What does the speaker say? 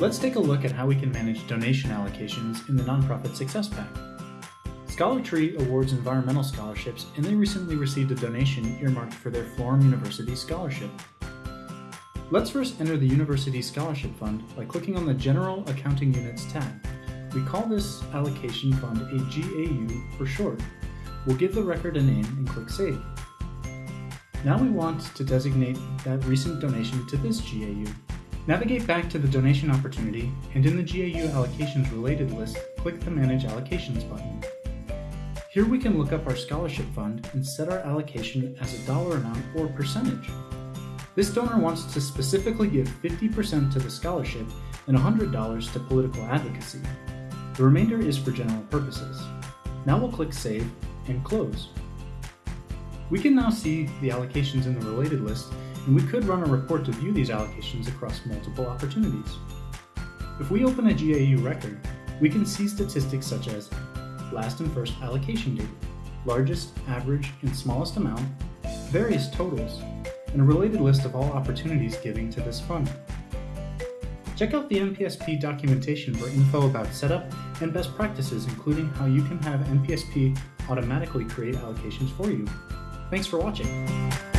Let's take a look at how we can manage donation allocations in the Nonprofit Success Pack. ScholarTree awards environmental scholarships and they recently received a donation earmarked for their Florham University Scholarship. Let's first enter the University Scholarship Fund by clicking on the General Accounting Units tab. We call this allocation fund a GAU for short. We'll give the record a name and click Save. Now we want to designate that recent donation to this GAU. Navigate back to the donation opportunity and in the GAU allocations related list, click the Manage Allocations button. Here we can look up our scholarship fund and set our allocation as a dollar amount or percentage. This donor wants to specifically give 50% to the scholarship and $100 to political advocacy. The remainder is for general purposes. Now we'll click Save and Close. We can now see the allocations in the related list, and we could run a report to view these allocations across multiple opportunities. If we open a GAU record, we can see statistics such as last and first allocation date, largest, average, and smallest amount, various totals, and a related list of all opportunities giving to this fund. Check out the NPSP documentation for info about setup and best practices including how you can have NPSP automatically create allocations for you. Thanks for watching.